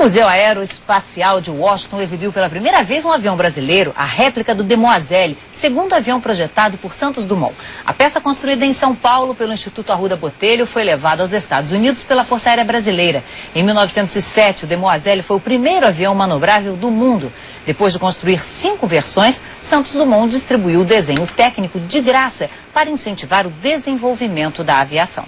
O Museu Aeroespacial de Washington exibiu pela primeira vez um avião brasileiro, a réplica do Demoiselle, segundo avião projetado por Santos Dumont. A peça construída em São Paulo pelo Instituto Arruda Botelho foi levada aos Estados Unidos pela Força Aérea Brasileira. Em 1907, o Demoiselle foi o primeiro avião manobrável do mundo. Depois de construir cinco versões, Santos Dumont distribuiu o desenho técnico de graça para incentivar o desenvolvimento da aviação.